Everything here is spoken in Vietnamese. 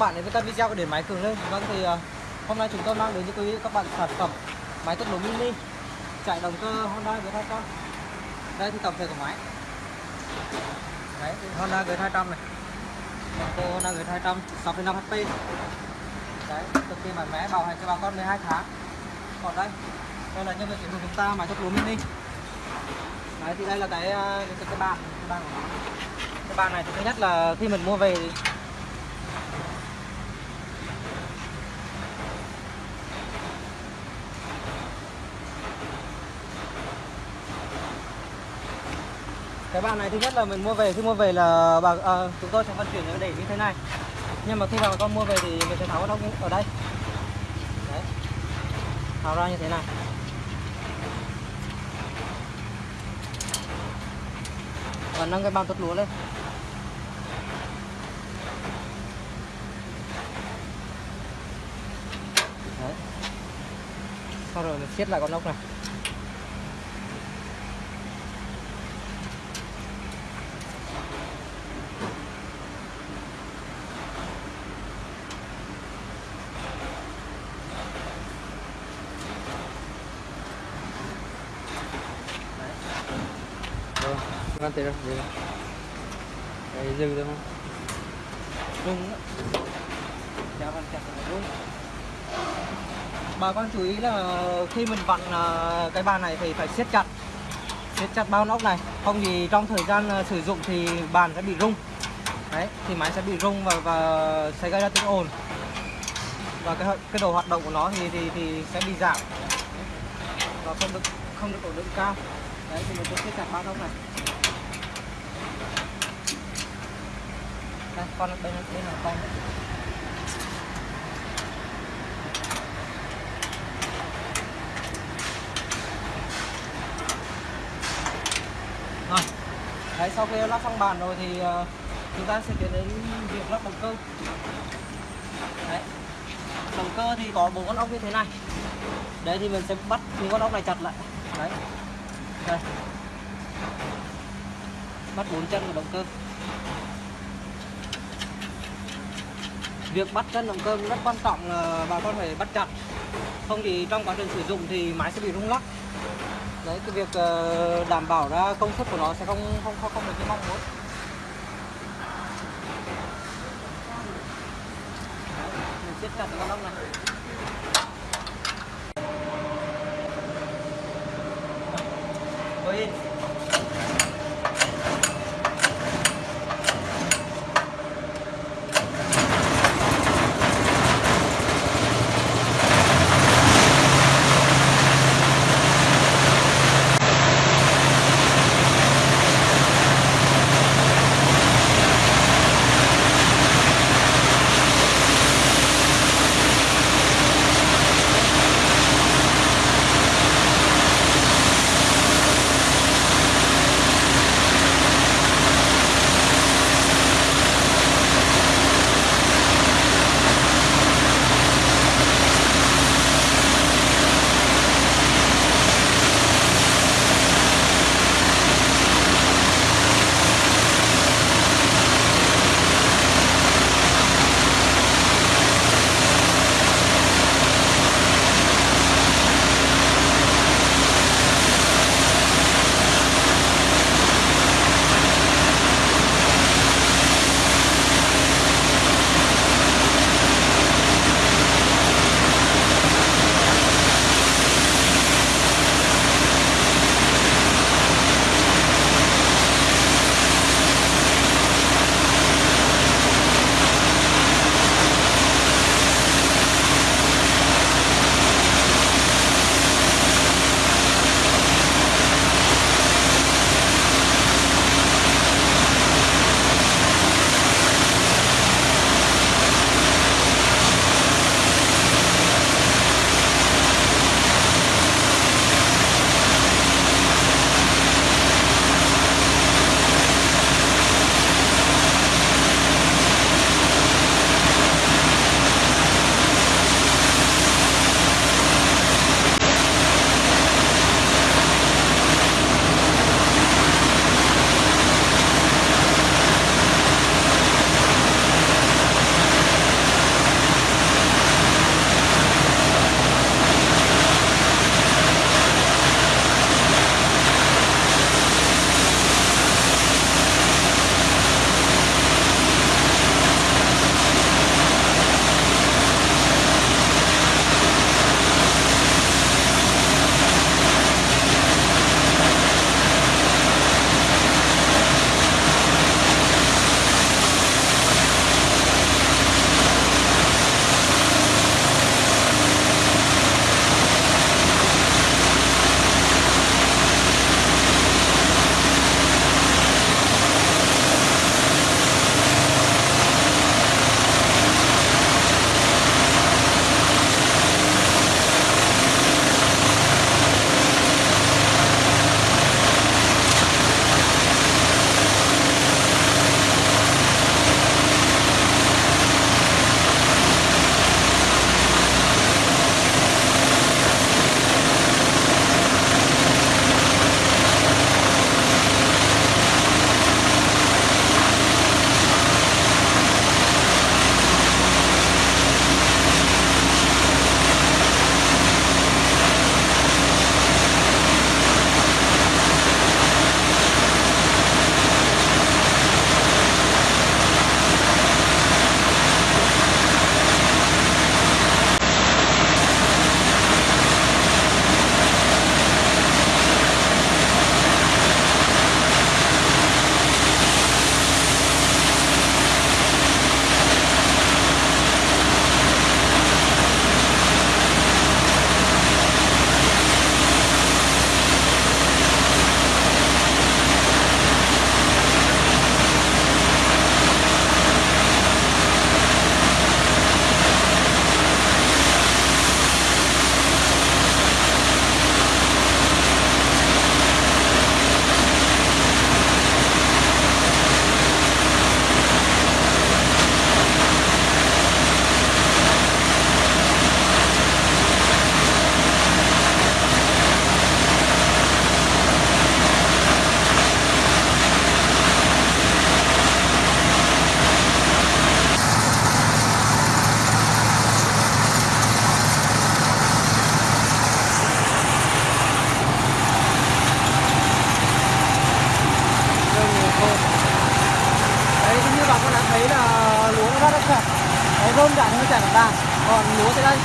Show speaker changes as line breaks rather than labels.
bạn đến với các video của điện máy Cường lên. Vâng thì uh, hôm nay chúng tôi mang đến cho quý vị các bạn sản phẩm máy tốc độ mini chạy động cơ Honda G200 Đây thì tổng thể của máy. Đấy, Honda G200 này. Động cơ Honda G200 6,5 HP Đấy, cực kỳ mạnh mẽ bảo hành cho bà con 12 tháng. Còn đây, đây là nhân vật chính của chúng ta máy tốc độ mini. Đấy thì đây là cái ờ, cái, cái, bàn cái bàn cái bàn này thì thứ nhất là khi mình mua về thì cái bàn này thứ nhất là mình mua về khi mua về là bà à, chúng tôi sẽ vận chuyển để như thế này. Nhưng mà khi bà con mua về thì mình sẽ tháo nó ở đây. Đấy. Tháo ra như thế này. Và nâng cái bàn tốt lúa lên. Đấy. Sau rồi mình siết lại con ốc này. Ngon ngăn tiền rồi, dừng. Đấy, dừng thôi không? Rung á. Đeo vào chặt là. Bà con chú ý là khi mình vặn à, cái bàn này thì phải siết chặt siết chặt bao nóc này không thì trong thời gian à, sử dụng thì bàn sẽ bị rung đấy thì máy sẽ bị rung và, và sẽ gây ra tiếng ồn và cái cái độ hoạt động của nó thì thì thì sẽ bị giảm và không được không được ổn định cao đấy thì mình sẽ siết chặt bao nóc này đây con bên bên là con. Đấy. rồi. Đấy sau khi lắp xong bàn rồi thì uh, chúng ta sẽ tiến đến việc lắp động cơ. Đấy. Động cơ thì có bốn con ốc như thế này. Đấy thì mình sẽ bắt những con ốc này chặt lại. Đấy. Đây. Bắt bốn chân của động cơ. Việc bắt chân động cơ rất quan trọng là bà con phải bắt chặt. Không thì trong quá trình sử dụng thì máy sẽ bị rung lắc. Đấy cái việc ờ, đảm bảo ra công suất của nó sẽ không không không, không được như mong muốn. Mình siết chặt con ốc này. Ôi. Cái rơm chạy nó chảy bằng còn lúa thế đây